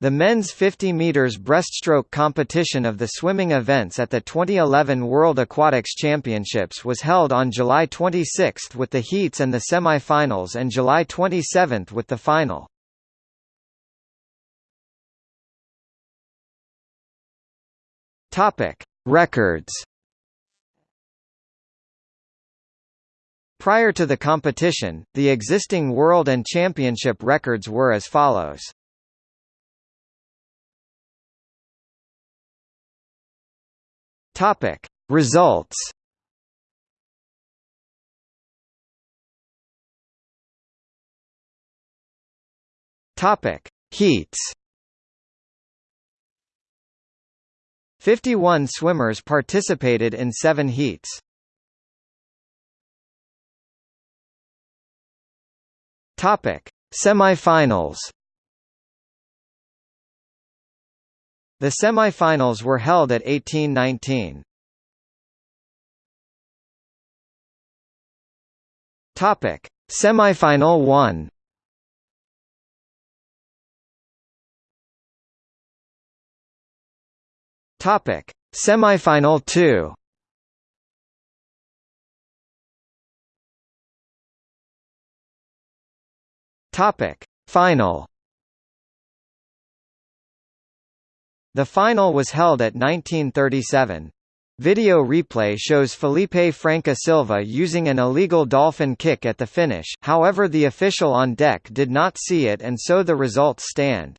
The men's 50 meters breaststroke competition of the swimming events at the 2011 World Aquatics Championships was held on July 26 with the heats and the semi-finals and July 27 with the final. Topic: Records. Prior to the competition, the existing world and championship records were as follows. Topic: Results. Topic: Heats. 51 swimmers participated in 7 heats. Topic: Semifinals. The semifinals were held at 1819. Topic: Semifinal 1. Topic: Semifinal 2. Topic: Final. The final was held at 1937. Video replay shows Felipe Franca Silva using an illegal dolphin kick at the finish, however the official on deck did not see it and so the results stand.